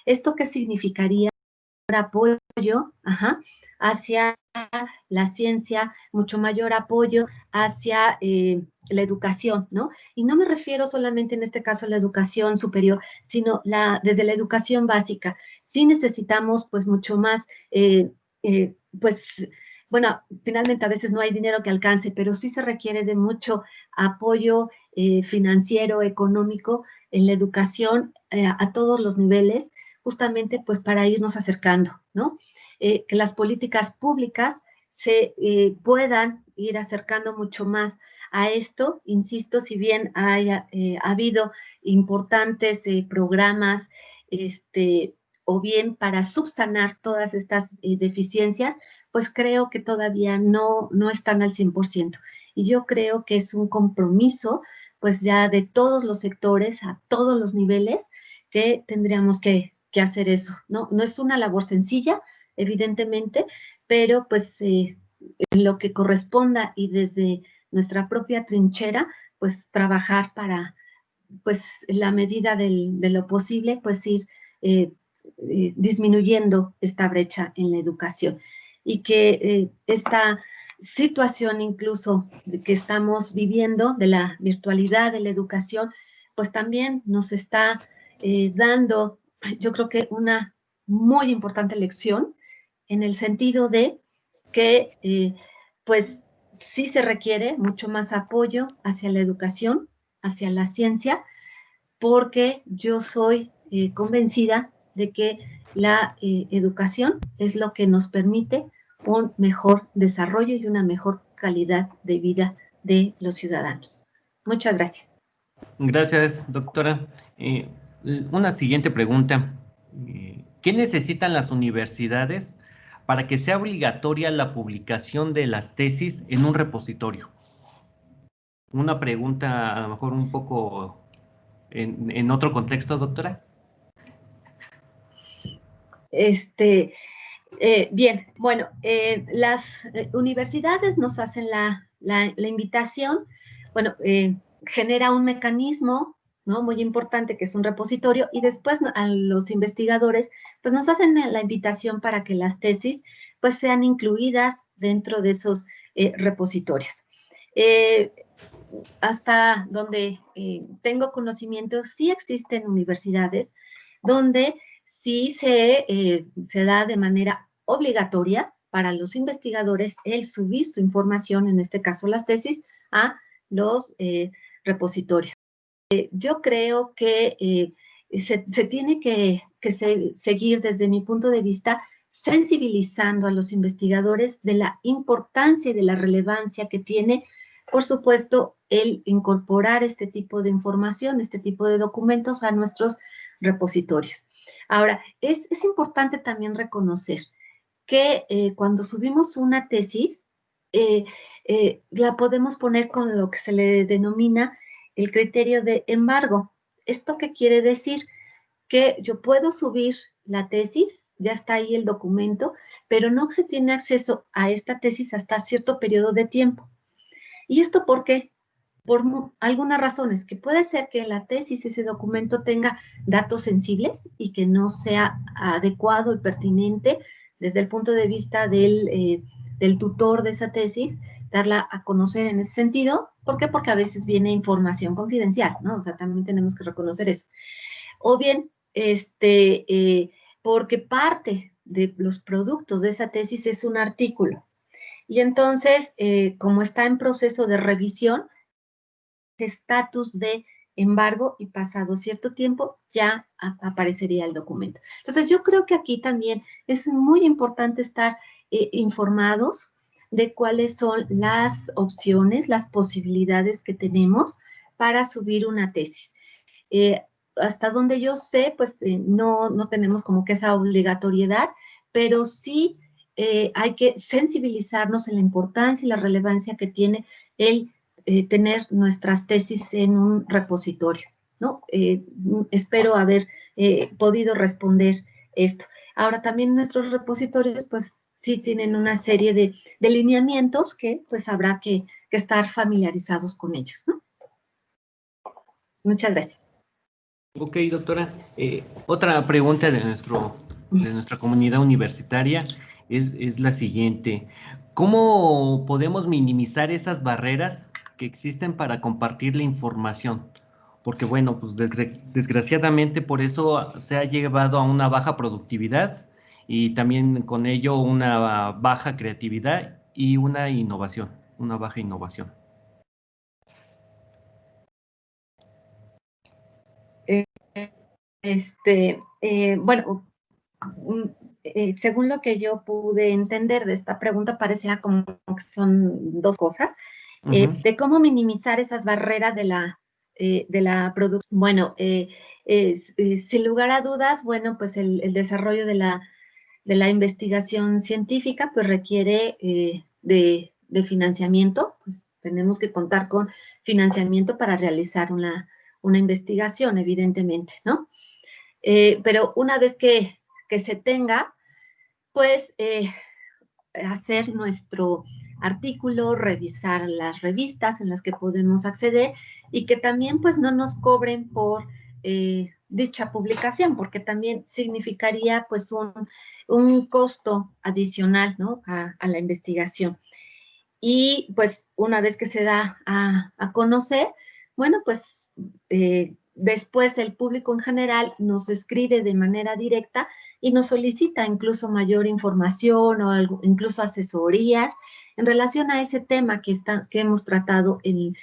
¿Esto qué significaría? apoyo hacia la ciencia, mucho mayor apoyo hacia eh, la educación, ¿no? Y no me refiero solamente en este caso a la educación superior, sino la, desde la educación básica. Sí necesitamos pues mucho más, eh, eh, pues bueno, finalmente a veces no hay dinero que alcance, pero sí se requiere de mucho apoyo financiero, económico en la educación a todos los niveles, justamente pues para irnos acercando, ¿no? Eh, que las políticas públicas se eh, puedan ir acercando mucho más a esto. Insisto, si bien haya eh, habido importantes programas, este, o bien para subsanar todas estas deficiencias, pues creo que todavía no, no están al 100%. Y yo creo que es un compromiso, pues ya de todos los sectores, a todos los niveles, que tendríamos que, que hacer eso, ¿no? No es una labor sencilla, evidentemente, pero pues eh, en lo que corresponda y desde nuestra propia trinchera, pues trabajar para, pues la medida de lo posible, pues ir eh, eh, disminuyendo esta brecha en la educación. Y que esta situación incluso que estamos viviendo de la virtualidad de la educación, pues también nos está dando yo creo que una muy importante lección en el sentido de que, eh, pues, sí se requiere mucho más apoyo hacia la educación, hacia la ciencia, porque yo soy eh, convencida de que la eh, educación es lo que nos permite un mejor desarrollo y una mejor calidad de vida de los ciudadanos. Muchas gracias. Gracias, doctora. Una siguiente pregunta. ¿Qué necesitan las universidades para que sea obligatoria la publicación de las tesis en un repositorio? Una pregunta a lo mejor un poco en, otro contexto, doctora. Este, eh, bien, bueno, eh, las eh, universidades nos hacen la, la invitación, bueno, genera un mecanismo ¿no? Muy importante, que es un repositorio, y después a los investigadores, pues nos hacen la invitación para que las tesis, pues sean incluidas dentro de esos repositorios. Hasta donde tengo conocimiento, sí existen universidades donde sí se, se da de manera obligatoria para los investigadores el subir su información, en este caso las tesis, a los repositorios. Eh, yo creo que eh, se, tiene que, seguir desde mi punto de vista sensibilizando a los investigadores de la importancia y de la relevancia que tiene, por supuesto, el incorporar este tipo de información, este tipo de documentos a nuestros repositorios. Ahora, es, importante también reconocer que eh, cuando subimos una tesis, la podemos poner con lo que se le denomina el criterio de embargo. ¿Esto qué quiere decir? Que yo puedo subir la tesis, ya está ahí el documento, pero no se tiene acceso a esta tesis hasta cierto periodo de tiempo. ¿Y esto por qué? Por algunas razones, que puede ser que la tesis, ese documento tenga datos sensibles y que no sea adecuado y pertinente desde el punto de vista del, eh, del tutor de esa tesis, darla a conocer en ese sentido. ¿Por qué? Porque a veces viene información confidencial, ¿no? O sea, también tenemos que reconocer eso. O bien, este, eh, porque parte de los productos de esa tesis es un artículo. Y entonces, eh, como está en proceso de revisión, estatus de embargo y pasado cierto tiempo ya aparecería el documento. Entonces, yo creo que aquí también es muy importante estar eh, informados de cuáles son las opciones, las posibilidades que tenemos para subir una tesis. Eh, hasta donde yo sé, pues eh, no, no tenemos como que esa obligatoriedad, pero sí hay que sensibilizarnos en la importancia y la relevancia que tiene el tener nuestras tesis en un repositorio. ¿no? Eh, espero haber eh, podido responder esto. Ahora también nuestros repositorios, pues sí tienen una serie de, de lineamientos que pues habrá que, estar familiarizados con ellos, ¿no? Muchas gracias. Ok, doctora. Eh, otra pregunta de, nuestro, de nuestra comunidad universitaria es, es la siguiente. ¿Cómo podemos minimizar esas barreras que existen para compartir la información? Porque bueno, pues desgraciadamente por eso se ha llevado a una baja productividad y también con ello una baja creatividad y una innovación, una baja innovación. Este, eh, bueno, eh, según lo que yo pude entender de esta pregunta, parecía como que son dos cosas, eh, de cómo minimizar esas barreras de la, de la producción. Bueno, sin lugar a dudas, bueno, pues el, desarrollo de la, de la, investigación científica pues requiere de, de, financiamiento, pues tenemos que contar con financiamiento para realizar una, una investigación, evidentemente, ¿no? Eh, pero una vez que, se tenga, pues eh, hacer nuestro artículo, revisar las revistas en las que podemos acceder y que también pues no nos cobren por eh, dicha publicación, porque también significaría pues un, costo adicional ¿no? a, la investigación. Y pues una vez que se da a, a conocer, bueno, pues Después el público en general nos escribe de manera directa y nos solicita incluso mayor información o incluso asesorías en relación a ese tema que, está, que hemos tratado en,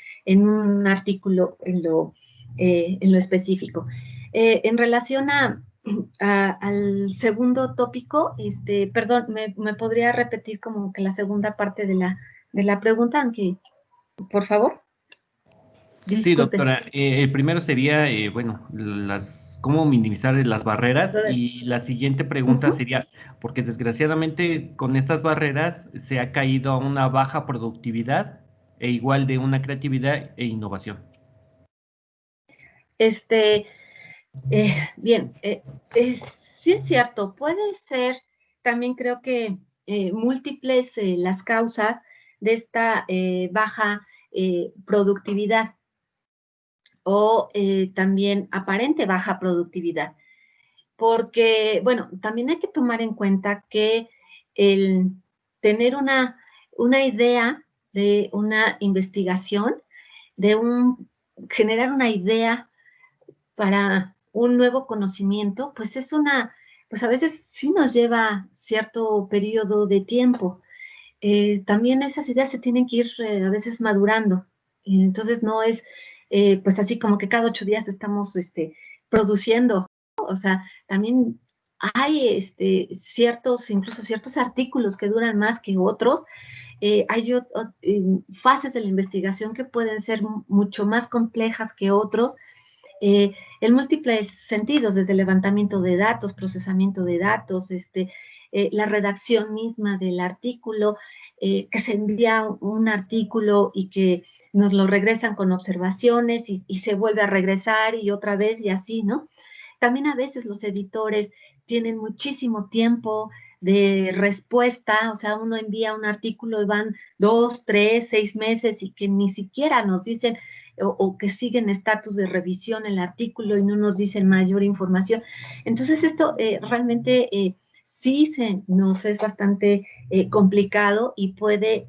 un artículo en lo, eh, en lo específico. Eh, en relación a, al segundo tópico, este, perdón, me, me, podría repetir como que la segunda parte de la, de la pregunta, aunque, por favor. Sí, doctora. Eh, el primero sería, eh, bueno, las cómo minimizar las barreras. Y la siguiente pregunta sería, porque desgraciadamente con estas barreras se ha caído a una baja productividad e igual de una creatividad e innovación. Este, eh, bien, sí es cierto, puede ser, también creo que múltiples las causas de esta baja productividad o eh, también aparente baja productividad. Porque, bueno, también hay que tomar en cuenta que el tener una, una idea de una investigación, de un, generar una idea para un nuevo conocimiento, pues es una, pues a veces sí nos lleva cierto periodo de tiempo. Eh, también esas ideas se tienen que ir eh, a veces madurando. Entonces no es eh, pues así como que cada ocho días estamos este, produciendo, o sea, también hay este, ciertos, incluso ciertos artículos que duran más que otros, eh, hay fases de la investigación que pueden ser mucho más complejas que otros, eh, en múltiples sentidos, desde levantamiento de datos, procesamiento de datos, este, la redacción misma del artículo, que se envía un artículo y que nos lo regresan con observaciones y, se vuelve a regresar y otra vez y así, ¿no? También a veces los editores tienen muchísimo tiempo de respuesta, o sea, uno envía un artículo y van dos, tres, seis meses y que ni siquiera nos dicen o, que siguen estatus de revisión el artículo y no nos dicen mayor información. Entonces esto eh, realmente eh, sí se, nos es bastante eh, complicado y puede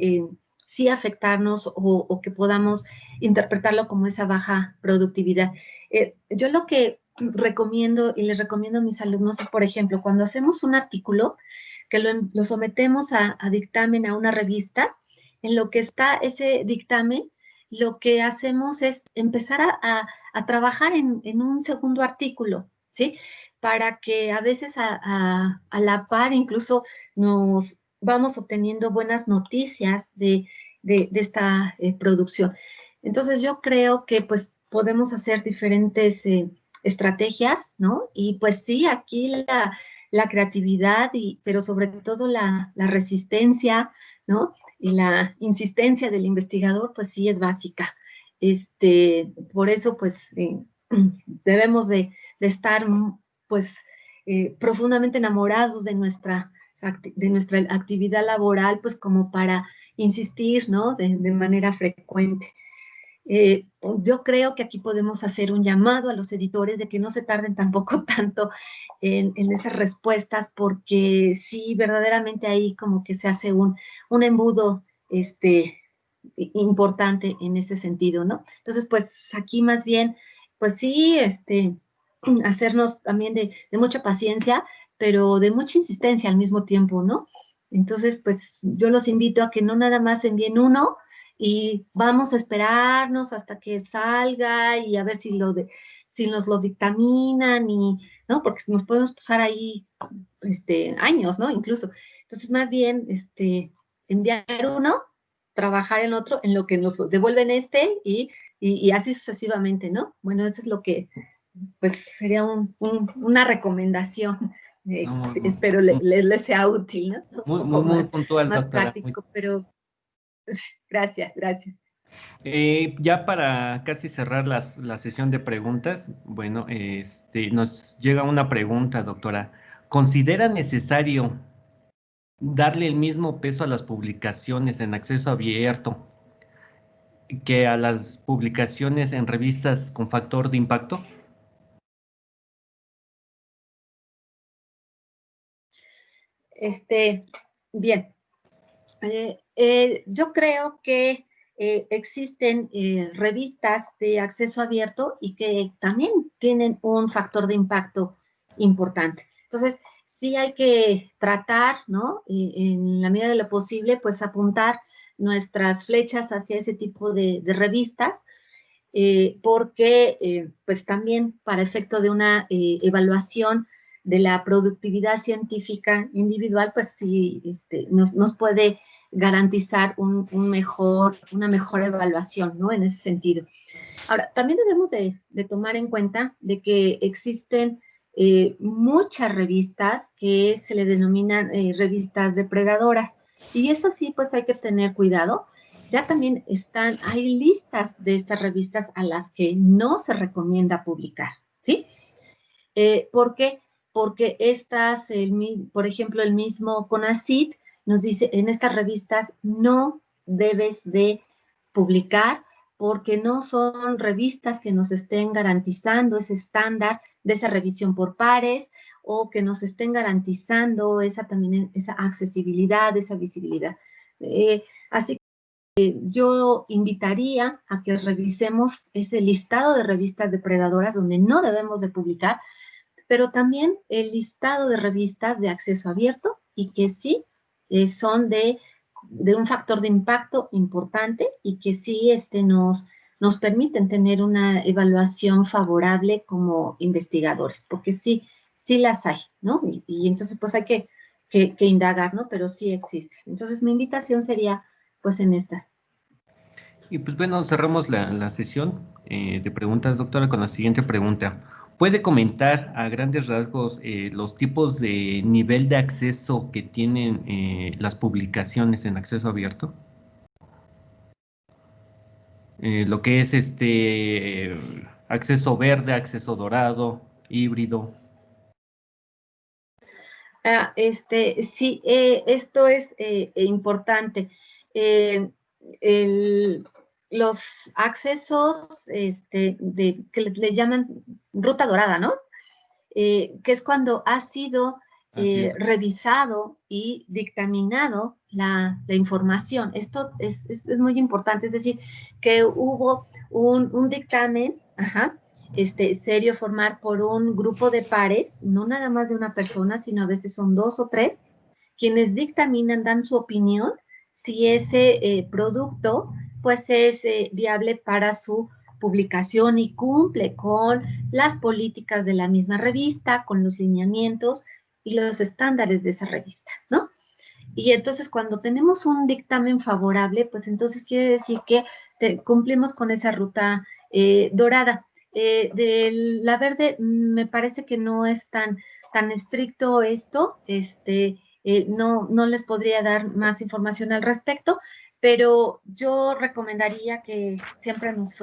sí afectarnos o, que podamos interpretarlo como esa baja productividad. Eh, yo lo que recomiendo y les recomiendo a mis alumnos es, por ejemplo, cuando hacemos un artículo, que lo, sometemos a, dictamen a una revista, en lo que está ese dictamen, lo que hacemos es empezar a, trabajar en, un segundo artículo, ¿sí? Para que a veces a, la par incluso nos vamos obteniendo buenas noticias de, esta eh, producción. Entonces yo creo que pues podemos hacer diferentes eh, estrategias, ¿no? Y pues sí, aquí la, creatividad, y, pero sobre todo la, resistencia, ¿no? Y la insistencia del investigador, pues sí es básica. Este, por eso, pues, eh, debemos de, estar, pues, eh, profundamente enamorados de nuestra, de nuestra actividad laboral, pues, como para insistir, ¿no? De, manera frecuente. Eh, yo creo que aquí podemos hacer un llamado a los editores de que no se tarden tampoco tanto en, esas respuestas, porque sí, verdaderamente ahí como que se hace un, un embudo este, importante en ese sentido, ¿no? Entonces, pues aquí más bien, pues sí, este, hacernos también de, mucha paciencia, pero de mucha insistencia al mismo tiempo, ¿no? Entonces, pues yo los invito a que no nada más envíen uno y vamos a esperarnos hasta que salga y a ver si lo de, si nos lo dictaminan y, ¿no? Porque nos podemos pasar ahí, este, años, ¿no? Incluso. Entonces, más bien, este, enviar uno trabajar en otro, en lo que nos devuelven este y, y, así sucesivamente, ¿no? Bueno, eso es lo que, pues, sería una recomendación. espero les sea útil, ¿no? Muy, muy, muy puntual, Más práctico, pero gracias, gracias. Eh, ya para casi cerrar las, la sesión de preguntas, bueno, este, nos llega una pregunta, doctora. ¿Considera necesario darle el mismo peso a las publicaciones en acceso abierto que a las publicaciones en revistas con factor de impacto? Este, bien. Eh, eh, yo creo que eh, existen revistas de acceso abierto y que también tienen un factor de impacto importante. Entonces, sí hay que tratar, ¿no? en la medida de lo posible, pues apuntar nuestras flechas hacia ese tipo de, revistas, eh, porque pues también para efecto de una evaluación de la productividad científica individual, pues sí este, nos, puede garantizar un, mejor, una mejor evaluación, ¿no? En ese sentido. Ahora, también debemos de, de tomar en cuenta de que existen eh, muchas revistas que se le denominan eh, revistas depredadoras. Y estas sí, pues hay que tener cuidado. Ya también están, hay listas de estas revistas a las que no se recomienda publicar, ¿sí? Eh, ¿Por qué? Porque estas, el, por ejemplo, el mismo CONACIT nos dice, en estas revistas no debes de publicar porque no son revistas que nos estén garantizando ese estándar de esa revisión por pares o que nos estén garantizando esa también esa accesibilidad, esa visibilidad. Eh, así que yo invitaría a que revisemos ese listado de revistas depredadoras donde no debemos de publicar, pero también el listado de revistas de acceso abierto y que sí eh, son de un factor de impacto importante y que sí este, nos, nos permiten tener una evaluación favorable como investigadores, porque sí, sí las hay, ¿no? Y, entonces pues hay que, que, indagar, ¿no? Pero sí existe. Entonces mi invitación sería pues en estas. Y pues bueno, cerramos la, sesión eh, de preguntas, doctora, con la siguiente pregunta. ¿Puede comentar a grandes rasgos eh, los tipos de nivel de acceso que tienen eh, las publicaciones en acceso abierto? Eh, lo que es este acceso verde, acceso dorado, híbrido. Ah, este, sí, esto es importante. los accesos este, de, que le, llaman ruta dorada, ¿no? Eh, que es cuando ha sido eh, revisado y dictaminado la, información. Esto es, muy importante, es decir, que hubo un, dictamen, este, serio formar por un grupo de pares, no nada más de una persona, sino a veces son dos o tres, quienes dictaminan, dan su opinión si ese eh, producto pues es viable para su publicación y cumple con las políticas de la misma revista, con los lineamientos y los estándares de esa revista, ¿no? Y entonces cuando tenemos un dictamen favorable, pues entonces quiere decir que cumplimos con esa ruta eh, dorada. Eh, de la verde me parece que no es tan, tan estricto esto, este, no, no les podría dar más información al respecto, pero yo recomendaría que siempre nos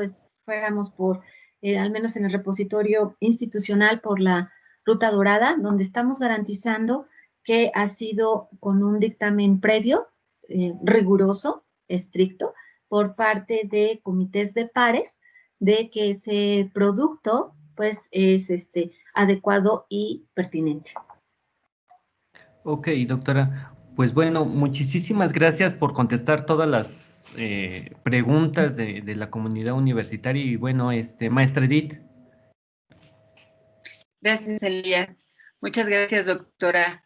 fuéramos por eh, al menos en el repositorio institucional por la Ruta Dorada, donde estamos garantizando que ha sido con un dictamen previo, eh, riguroso, estricto, por parte de comités de pares, de que ese producto pues es este, adecuado y pertinente. Ok, doctora. Pues bueno, muchísimas gracias por contestar todas las eh, preguntas de, la comunidad universitaria y bueno, este, maestra Edith. Gracias, Elías. Muchas gracias, doctora.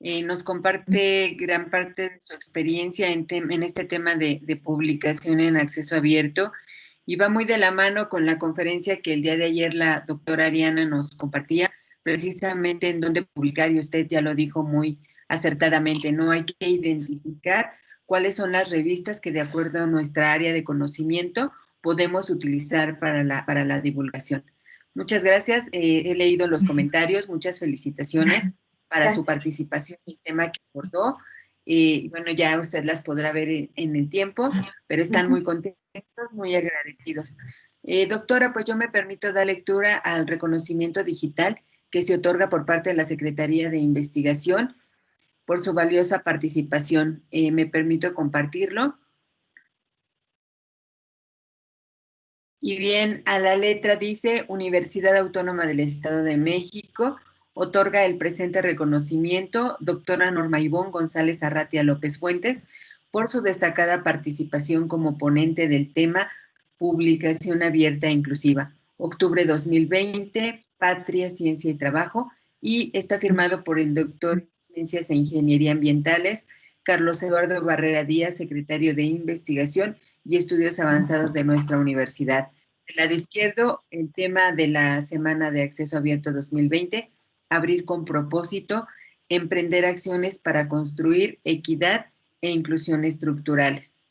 Eh, nos comparte gran parte de su experiencia en, en este tema de, de, publicación en acceso abierto y va muy de la mano con la conferencia que el día de ayer la doctora Ariana nos compartía, precisamente en dónde publicar, y usted ya lo dijo muy acertadamente, no hay que identificar cuáles son las revistas que de acuerdo a nuestra área de conocimiento podemos utilizar para la, para la divulgación. Muchas gracias, eh, he leído los comentarios, muchas felicitaciones para su participación y el tema que abordó. y bueno, ya usted las podrá ver en, el tiempo, pero están muy contentos, muy agradecidos. Eh, doctora, pues yo me permito dar lectura al reconocimiento digital que se otorga por parte de la Secretaría de Investigación por su valiosa participación. Eh, me permito compartirlo. Y bien, a la letra dice, Universidad Autónoma del Estado de México, otorga el presente reconocimiento, doctora Norma Ivón González Arratia López Fuentes, por su destacada participación como ponente del tema Publicación Abierta e Inclusiva. Octubre 2020, Patria, Ciencia y Trabajo, y está firmado por el doctor en Ciencias e Ingeniería Ambientales, Carlos Eduardo Barrera Díaz, secretario de Investigación y Estudios Avanzados de nuestra universidad. El lado izquierdo, el tema de la Semana de Acceso Abierto 2020, abrir con propósito, emprender acciones para construir equidad e inclusión estructurales.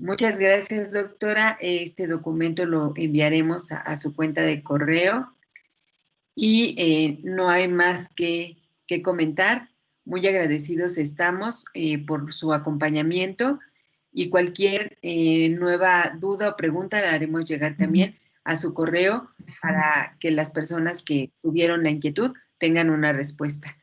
Muchas gracias, doctora. Este documento lo enviaremos a, a su cuenta de correo y eh, no hay más que, comentar. Muy agradecidos estamos eh, por su acompañamiento y cualquier eh, nueva duda o pregunta la haremos llegar también a su correo para que las personas que tuvieron la inquietud tengan una respuesta.